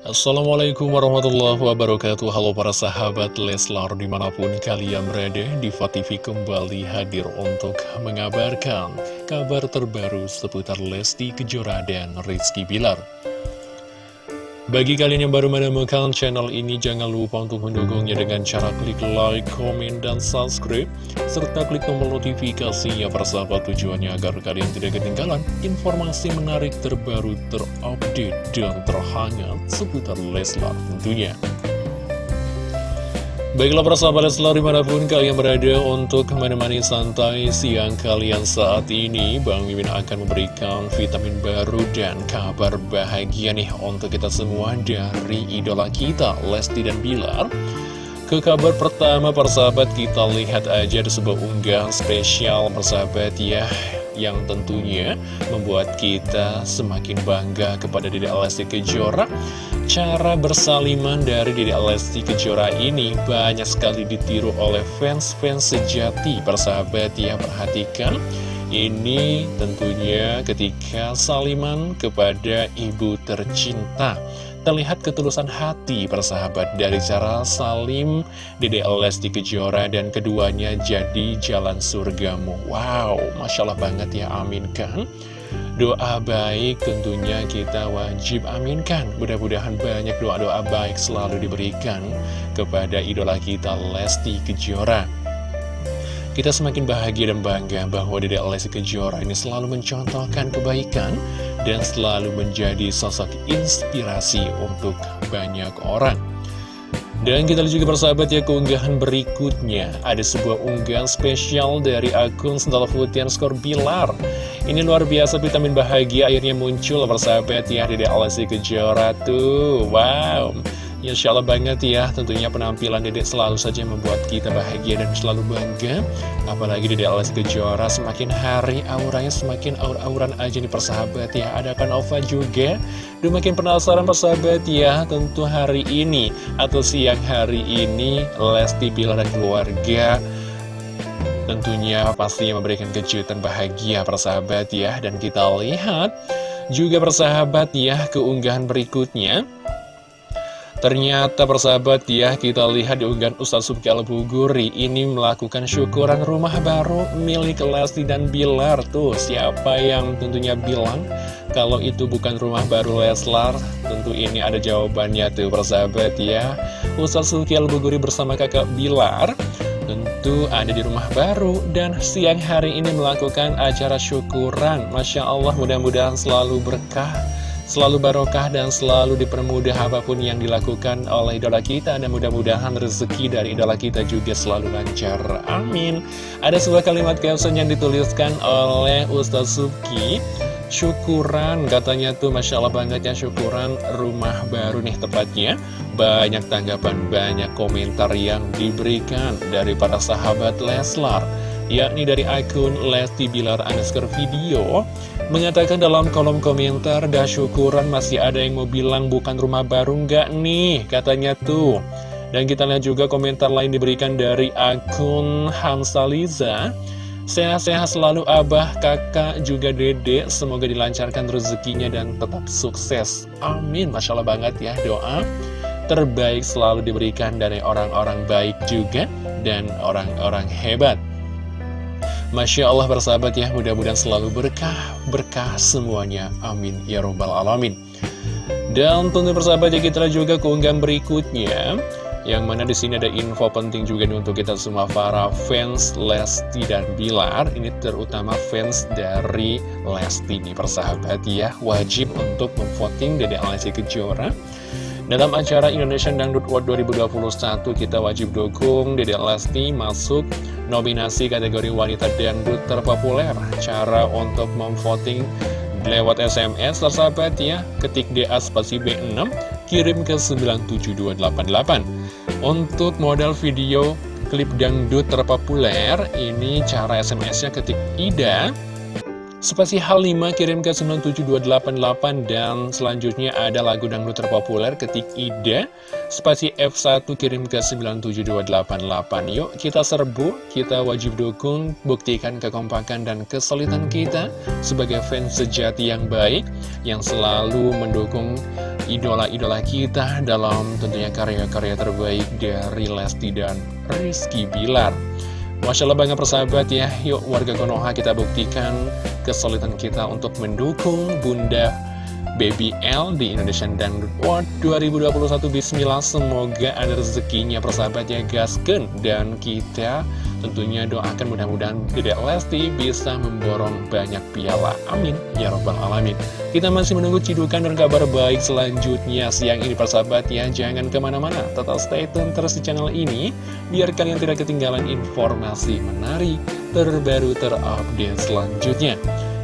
Assalamualaikum warahmatullahi wabarakatuh. Halo para sahabat Leslar di mana pun kalian berada Diva TV kembali hadir untuk mengabarkan kabar terbaru seputar Lesti Kejora dan Rizky Bilar bagi kalian yang baru menemukan channel ini, jangan lupa untuk mendukungnya dengan cara klik like, komen, dan subscribe, serta klik tombol notifikasinya persahabat tujuannya agar kalian tidak ketinggalan informasi menarik terbaru, terupdate, dan terhangat seputar Leslar tentunya. Baiklah para sahabat selalu di mana pun kalian berada untuk menemani santai siang kalian saat ini Bang Mimin akan memberikan vitamin baru dan kabar bahagia nih untuk kita semua dari idola kita Lesti dan Bilar. Ke kabar pertama persahabat kita lihat aja ada sebuah unggahan spesial persahabat ya yang tentunya membuat kita semakin bangga kepada Dede Lesti Kejora. Cara bersaliman dari Dede Lesti Kejora ini banyak sekali ditiru oleh fans-fans sejati persahabat ya perhatikan. Ini tentunya ketika saliman kepada ibu tercinta. Terlihat ketulusan hati persahabat dari cara salim Dede Lesti Kejora dan keduanya jadi jalan surgamu. Wow, Masya Allah banget ya, amin kan? Doa baik tentunya kita wajib aminkan. Mudah-mudahan banyak doa-doa baik selalu diberikan kepada idola kita Lesti Kejora kita semakin bahagia dan bangga bahwa Dede Lesti Kejora ini selalu mencontohkan kebaikan dan selalu menjadi sosok inspirasi untuk banyak orang. Dan kita lihat juga persahabat ya keunggahan berikutnya. Ada sebuah unggahan spesial dari akun Sendal Putian Skor Bilar. Ini luar biasa vitamin bahagia akhirnya muncul persahabat ya Dede Lesti Kejora tuh. Wow Insya Allah banget ya, tentunya penampilan Dedek selalu saja membuat kita bahagia dan selalu bangga. Apalagi Dedek Lesti Kejora semakin hari auranya semakin aur-auran aja nih persahabat ya. Ada Nova juga, Duh makin penasaran persahabat ya, tentu hari ini atau siang hari ini Lesti Bilar dan keluarga tentunya pastinya memberikan kejutan bahagia persahabat ya. Dan kita lihat juga persahabat ya keunggahan berikutnya. Ternyata persahabat ya, kita lihat di unggahan Ustaz Subki Al-Buguri ini melakukan syukuran rumah baru milik Lesti dan Bilar. Tuh, siapa yang tentunya bilang kalau itu bukan rumah baru Leslar? Tentu ini ada jawabannya tuh persahabat ya. Ustaz Subki Al-Buguri bersama kakak Bilar tentu ada di rumah baru dan siang hari ini melakukan acara syukuran. Masya Allah mudah-mudahan selalu berkah selalu barokah dan selalu dipermudah apa pun yang dilakukan oleh idola kita. Dan mudah-mudahan rezeki dari idola kita juga selalu lancar. Amin. Ada sebuah kalimat caption yang dituliskan oleh Ustaz Suki. Syukuran katanya tuh Masya Allah banget ya syukuran rumah baru nih tepatnya. Banyak tanggapan banyak komentar yang diberikan dari para sahabat Leslar yakni dari akun Lesti Bilar underscore video mengatakan dalam kolom komentar dah syukuran masih ada yang mau bilang bukan rumah baru nggak nih katanya tuh. Dan kita lihat juga komentar lain diberikan dari akun Hamsaliza Sehat-sehat selalu abah, kakak, juga dede Semoga dilancarkan rezekinya dan tetap sukses. Amin. Masya Allah banget ya doa Terbaik selalu diberikan dari orang-orang baik juga Dan orang-orang hebat Masya Allah bersahabat ya, mudah-mudahan selalu berkah, berkah semuanya. Amin. Ya Robbal Alamin. Dan tentu bersahabat ya kita juga keunggahan berikutnya. Yang mana di sini ada info penting juga nih untuk kita semua para fans Lesti dan Bilar. Ini terutama fans dari Lesti nih persahabat ya. Wajib untuk memvoting Dede Lesti Kejora dalam acara Indonesian Dangdut World 2021, kita wajib dukung Dede Lesti masuk nominasi kategori wanita dangdut terpopuler. Cara untuk memvoting lewat SMS, tersahabat ya, ketik DA spasi B6, kirim ke 97288. Untuk modal video klip dangdut terpopuler, ini cara SMS-nya ketik IDA, Spasi hal 5 kirim ke 97288 dan selanjutnya ada lagu dangdut terpopuler ketik Ida Spasi F1 kirim ke 97288 Yuk kita serbu, kita wajib dukung, buktikan kekompakan dan kesulitan kita Sebagai fans sejati yang baik Yang selalu mendukung idola-idola kita dalam tentunya karya-karya terbaik dari Lesti dan Rizky Bilar Masya Allah banget persahabat ya. Yuk warga Konoha kita buktikan kesulitan kita untuk mendukung Bunda Baby L di Indonesian Dangdut World 2021 Bismillah semoga ada rezekinya persahabat ya gasken dan kita tentunya doakan mudah-mudahan Dedek Lesti bisa memborong banyak piala amin ya robbal alamin kita masih menunggu cidukan dan kabar baik selanjutnya siang ini persahabat ya jangan ke mana-mana tetap stay tune terus di channel ini biar kalian tidak ketinggalan informasi menarik terbaru terupdate selanjutnya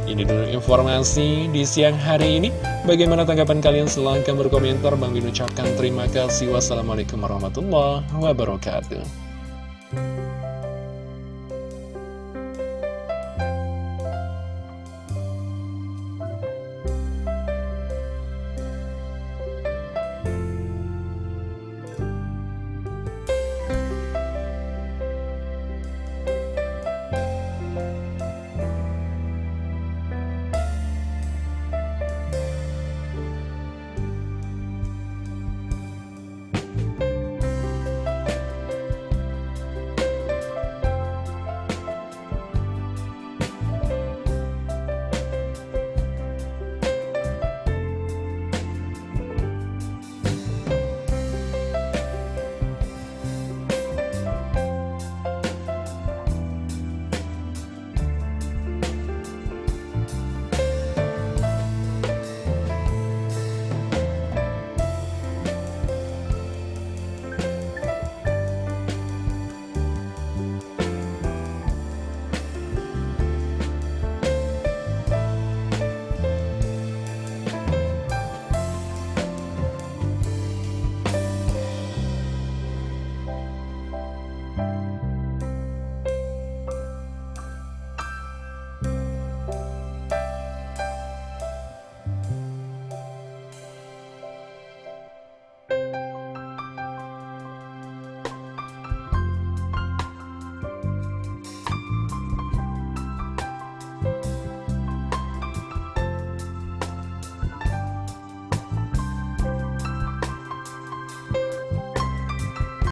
ini dulu informasi di siang hari ini. Bagaimana tanggapan kalian? Silahkan berkomentar. Bang Bin ucapkan terima kasih. Wassalamualaikum warahmatullahi wabarakatuh.